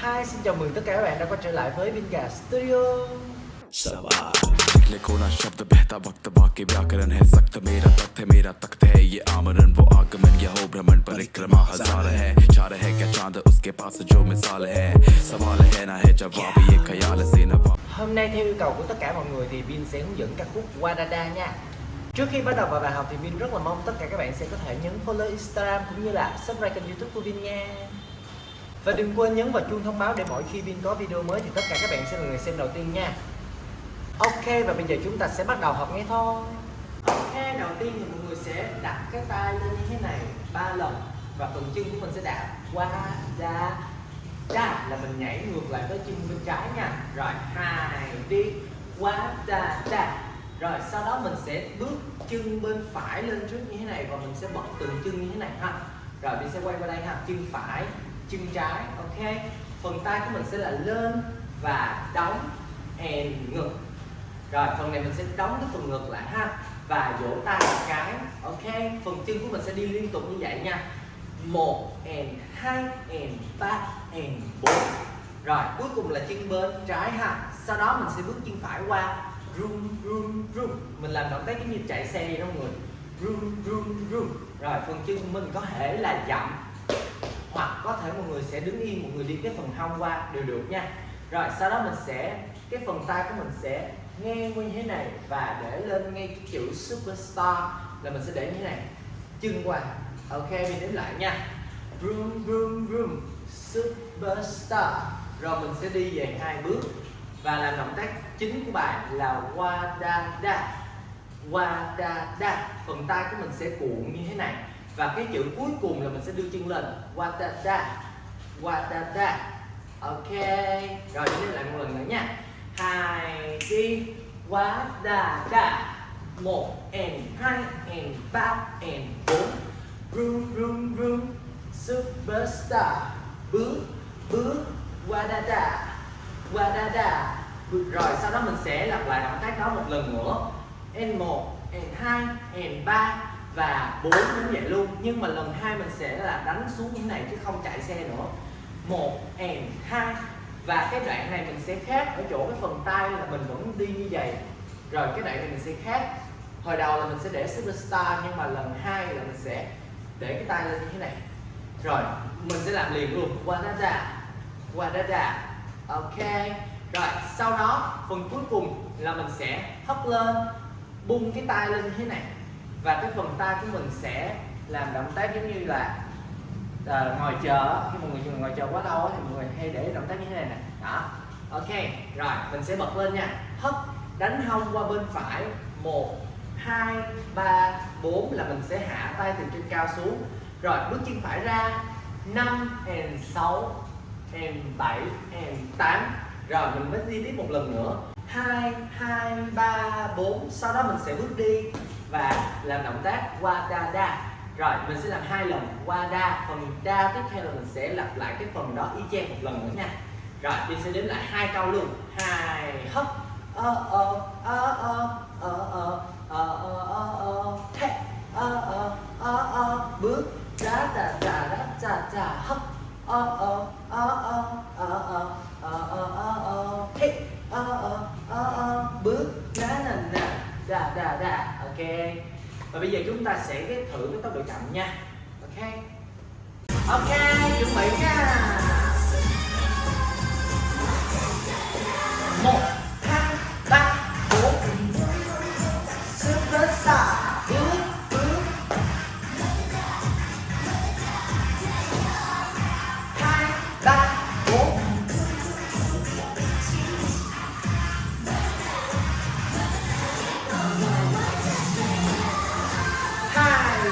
Hi, xin chào mừng tất cả các bạn đã quay trở lại với Vinga Studio सवाल निकले कोना शब्द बहता वक्त बाकी व्याकरण है सख्त मेरा तख्त है मेरा तख्त है ये आमरण वो आगमन यह हो भ्रमण परिक्रमा हजार है चार है क्या चांद उसके पास जो मिसाल है सवाल है ना है जवाब ये ख्याल से नवाब Hôm nay theo yêu cầu của tất cả mọi người thì Vin sẽ hướng dẫn ca khúc Wadada nha Trước khi bắt đầu vào bài học thì Vin rất là mong tất cả các bạn sẽ có thể nhấn follow Instagram cũng như là subscribe kênh youtube của Vin nha Và đừng quên nhấn vào chuông thông báo để mỗi khi Vin có video mới thì tất cả các bạn sẽ là người xem đầu tiên nha. Ok, và bây giờ chúng ta sẽ bắt đầu học nghe thôi. Ok, đầu tiên thì mọi người sẽ đặt cái tay lên như thế này, ba lần. Và phần chân của mình sẽ đạp qua da da là mình nhảy ngược lại tới chân bên trái nha. Rồi, hai, đi, qua da da rồi, sau đó mình sẽ bước chân bên phải lên trước như thế này và mình sẽ bật từng chân như thế này ha. Rồi mình sẽ quay qua đây ha, chân phải chân trái, ok? Phần tay của mình sẽ là lên và đóng and ngực. Rồi, phần này mình sẽ đóng cái phần ngực lại ha. Và vỗ tay một cái, ok? Phần chân của mình sẽ đi liên tục như vậy nha. Một and hai and ba and bốn. Rồi, cuối cùng là chân bên trái ha. Sau đó mình sẽ bước chân phải qua. Run run run. Mình làm động tác giống như chạy xe đi đó mọi người. Run run run. Rồi, phần chân của mình có thể là chậm hoặc có thể mọi người sẽ đứng yên mọi người đi cái phần hông qua đều được nha. Rồi, sau đó mình sẽ, cái phần tay của mình sẽ ngang như thế này và để lên ngay cái chữ superstar là mình sẽ để như thế này. Chân qua. Ok, mình đếm lại nha. Room room room superstar. Rồi, mình sẽ đi về hai bước. Và làm động tác chính của bài là qua da da qua da da phần tay của mình sẽ cuộn như thế này và cái chữ cuối cùng là mình sẽ đưa chân lên. Wadada wadada ok. Rồi, chúng ta lại một lần nữa nha. Hai, đi. Wadada một, and hai, and ba, and bốn. Room room room superstar. Bước bước. Wadada wadada rồi, sau đó mình sẽ lặp lại động tác đó một lần nữa. N một n hai n ba và bốn cũng vậy luôn. Nhưng mà lần hai mình sẽ là đánh xuống như thế này chứ không chạy xe nữa. Một, and hai. Và cái đoạn này mình sẽ khác. Ở chỗ cái phần tay là mình vẫn đi như vậy. Rồi cái đoạn này mình sẽ khác. Hồi đầu là mình sẽ để superstar, nhưng mà lần hai là mình sẽ để cái tay lên như thế này. Rồi, mình sẽ làm liền luôn. Wadada wadada ok. Rồi, sau đó, phần cuối cùng là mình sẽ hất lên, bung cái tay lên như thế này và cái phần tay của mình sẽ làm động tác giống như là à, ngồi chờ. Khi mọi người ngồi chờ quá lâu thì mọi người hay để động tác như thế này nè. Đó. Ok rồi mình sẽ bật lên nha. Hất đánh hông qua bên phải. Một hai ba bốn là mình sẽ hạ tay từ trên cao xuống. Rồi bước chân phải ra. Năm and sáu and bảy and tám. Rồi mình mới đi tiếp một lần nữa. 2 2 3 4 sau đó mình sẽ bước đi và làm động tác wadada rồi mình sẽ làm hai lần wada phần da tiếp theo là mình sẽ lặp lại cái phần đó y chang một lần nữa nha rồi mình sẽ đếm lại hai câu luôn hai hấp ơ ơ ơ ơ ơ ơ ơ ơ ơ ơ thế ơ ơ ơ ơ bước đá đá đá đá đá đá hấp ơ ơ ơ ơ ơ ơ ơ ơ ơ ơ thế ơ ơ ơ ơ bước đá nè nè đà đà đà ok. Và bây giờ chúng ta sẽ ghép thử cái tốc độ chậm nha. Ok. Ok, chuẩn bị nha.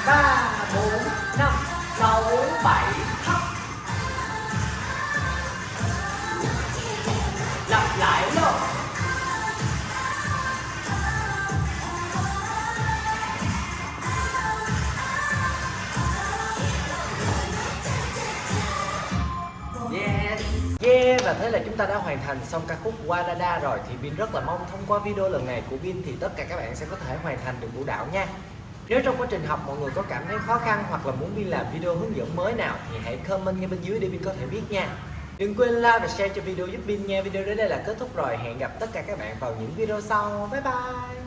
Ba bốn năm sáu bảy thấp lặp lại luôn. Yeah. Và thế là chúng ta đã hoàn thành xong ca khúc Wadada rồi. Thì Vin rất là mong thông qua video lần này của Vin thì tất cả các bạn sẽ có thể hoàn thành được vũ đạo nha. Nếu trong quá trình học mọi người có cảm thấy khó khăn hoặc là muốn Vin làm video hướng dẫn mới nào thì hãy comment ngay bên dưới để Vin có thể biết nha. Đừng quên like và share cho video giúp Bin nha. Video đến đây là kết thúc rồi. Hẹn gặp tất cả các bạn vào những video sau. Bye bye.